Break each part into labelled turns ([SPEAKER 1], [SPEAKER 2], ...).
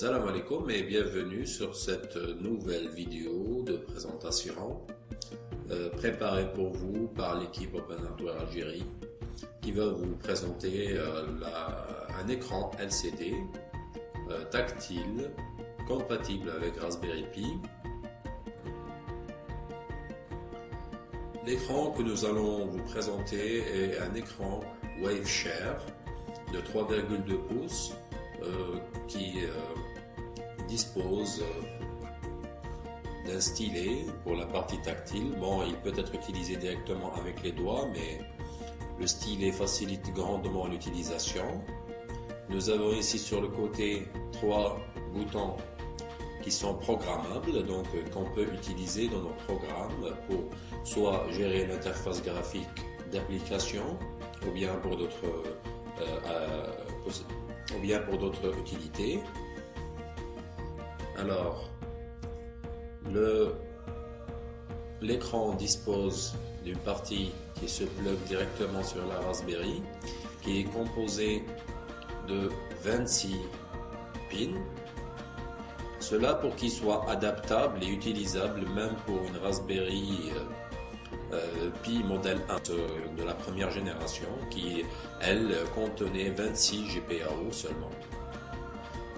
[SPEAKER 1] alaikum et bienvenue sur cette nouvelle vidéo de présentation euh, préparée pour vous par l'équipe Open Hardware Algérie qui va vous présenter euh, un écran LCD euh, tactile compatible avec Raspberry Pi. L'écran que nous allons vous présenter est un écran WaveShare de 3,2 pouces qui dispose euh, d'un stylet pour la partie tactile. Bon, il peut être utilisé directement avec les doigts, mais le stylet facilite grandement l'utilisation. Nous avons ici sur le côté trois boutons qui sont programmables, donc qu'on peut utiliser dans nos programmes pour soit gérer l'interface graphique d'application ou bien pour d'autres euh, ou bien pour d'autres utilités. Alors, l'écran dispose d'une partie qui se plug directement sur la Raspberry, qui est composée de 26 pins. Cela pour qu'il soit adaptable et utilisable même pour une Raspberry euh, euh, Pi modèle 1 de la première génération qui, elle, contenait 26 GPIO seulement.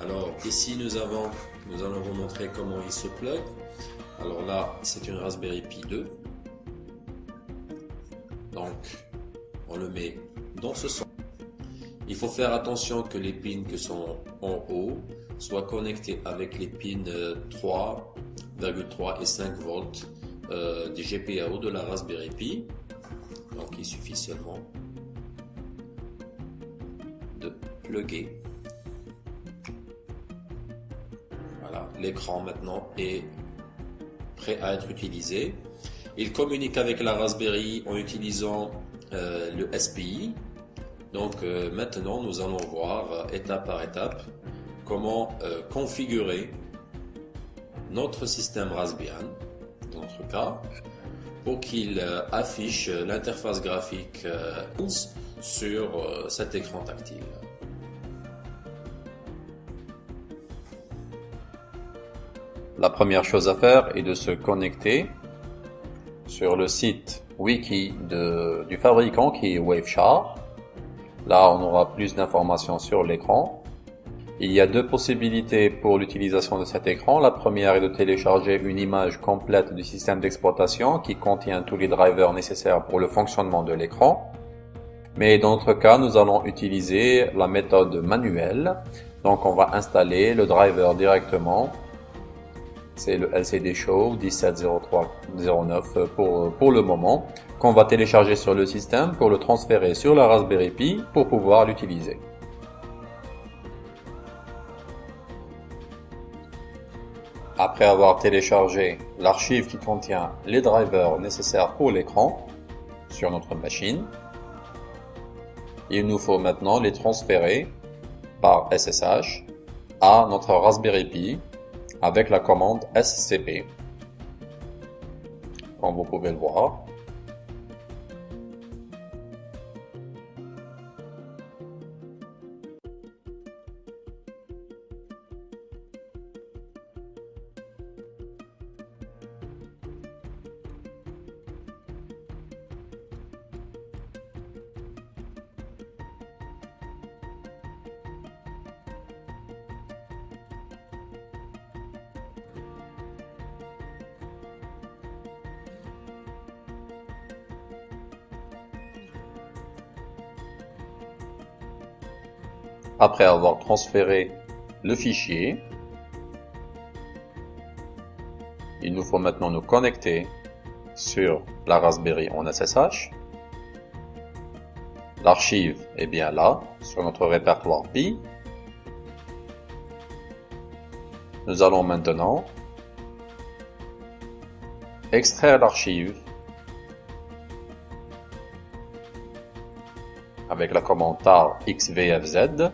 [SPEAKER 1] Alors ici nous avons, nous allons vous montrer comment il se plug. Alors là, c'est une Raspberry Pi 2. Donc, on le met dans ce sens. Il faut faire attention que les pins qui sont en haut soient connectés avec les pins 3,3 et 5 volts euh, des GPIO de la Raspberry Pi. Donc il suffit seulement de plugger. L'écran maintenant est prêt à être utilisé. Il communique avec la Raspberry en utilisant euh, le SPI. Donc euh, maintenant nous allons voir étape par étape comment configurer notre système Raspbian cas, pour qu'il euh, affiche l'interface graphique euh, sur euh, cet écran tactile. La première chose à faire est de se connecter sur le site wiki du fabricant qui est Waveshare. Là, on aura plus d'informations sur l'écran. Il y a deux possibilités pour l'utilisation de cet écran. La première est de télécharger une image complète du système d'exploitation qui contient tous les drivers nécessaires pour le fonctionnement de l'écran. Mais dans notre cas, nous allons utiliser la méthode manuelle. Donc on va installer le driver directement. C'est le LCD Show 170309 pour, pour le moment, qu'on va télécharger sur le système pour le transférer sur la Raspberry Pi pour pouvoir l'utiliser. Après avoir téléchargé l'archive qui contient les drivers nécessaires pour l'écran sur notre machine, il nous faut maintenant les transférer par SSH à notre Raspberry Pi avec la commande SCP. Comme vous pouvez le voir, Après avoir transféré le fichier, il nous faut maintenant nous connecter sur la Raspberry en SSH. L'archive est bien là, sur notre répertoire Pi. Nous allons maintenant extraire l'archive avec la commande tar xvfz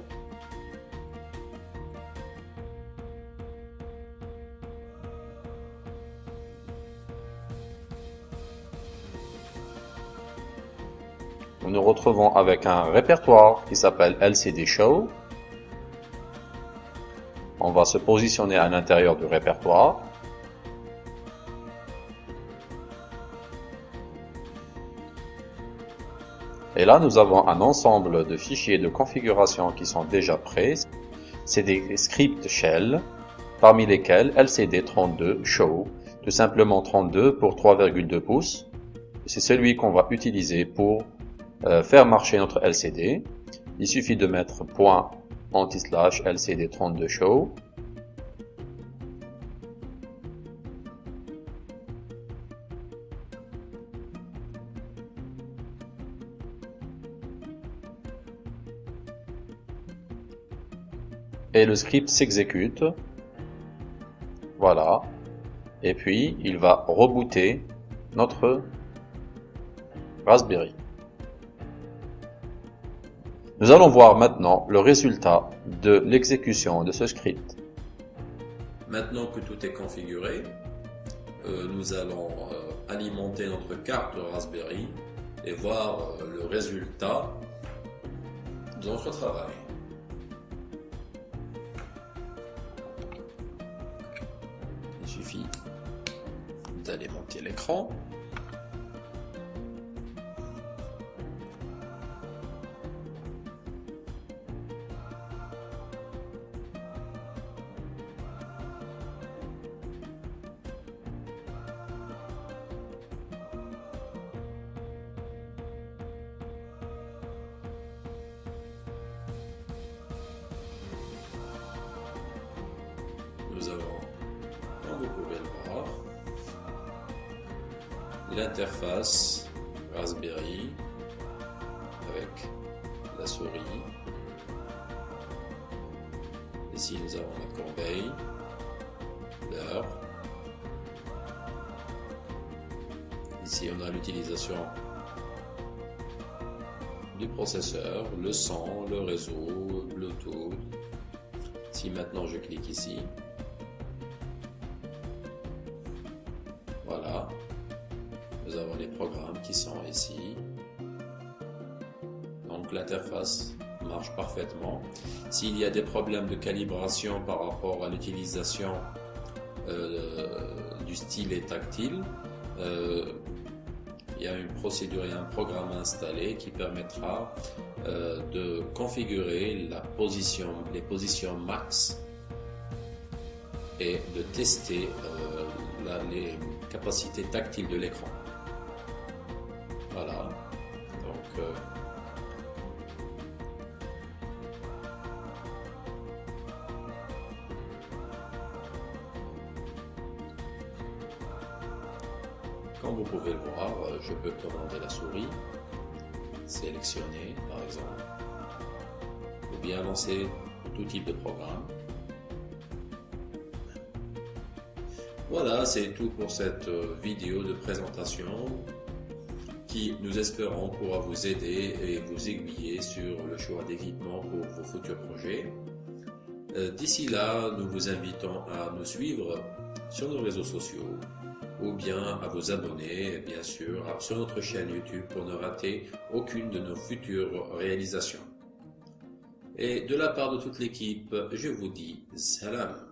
[SPEAKER 1] nous nous retrouvons avec un répertoire qui s'appelle LCD Show. on va se positionner à l'intérieur du répertoire. Et là, nous avons un ensemble de fichiers de configuration qui sont déjà prêts. C'est des scripts shell, parmi lesquels LCD32 show, tout simplement 32 pour 3,2 pouces. C'est celui qu'on va utiliser pour euh, faire marcher notre LCD. Il suffit de mettre point anti-slash LCD32 show. Et le script s'exécute. Voilà. Et puis, il va rebooter notre Raspberry. Nous allons voir maintenant le résultat de l'exécution de ce script.
[SPEAKER 2] Maintenant que tout est configuré, euh, nous allons euh, alimenter notre carte Raspberry et voir euh, le résultat de notre travail. Il suffit d'alimenter l'écran. L'interface Raspberry avec la souris. Ici, nous avons la corbeille, l'heure. Ici, on a l'utilisation du processeur, le son, le réseau, Bluetooth. Si maintenant je clique ici, Voilà. Les programmes qui sont ici. Donc l'interface marche parfaitement. S'il y a des problèmes de calibration par rapport à l'utilisation euh, du stylet tactile, euh, il y a une procédure et un programme installé qui permettra euh, de configurer la position, les positions max et de tester les capacité tactile de l'écran. Voilà. Donc, euh, comme vous pouvez le voir, euh, je peux commander la souris, sélectionner par exemple, ou bien lancer tout type de programme. Voilà, c'est tout pour cette euh, vidéo de présentation qui, nous espérons, pourra vous aider et vous aiguiller sur le choix d'équipement pour vos futurs projets. Euh, d'ici là, nous vous invitons à nous suivre sur nos réseaux sociaux ou bien à vous abonner, bien sûr, sur notre chaîne YouTube pour ne rater aucune de nos futures réalisations. Et de la part de toute l'équipe, je vous dis salam.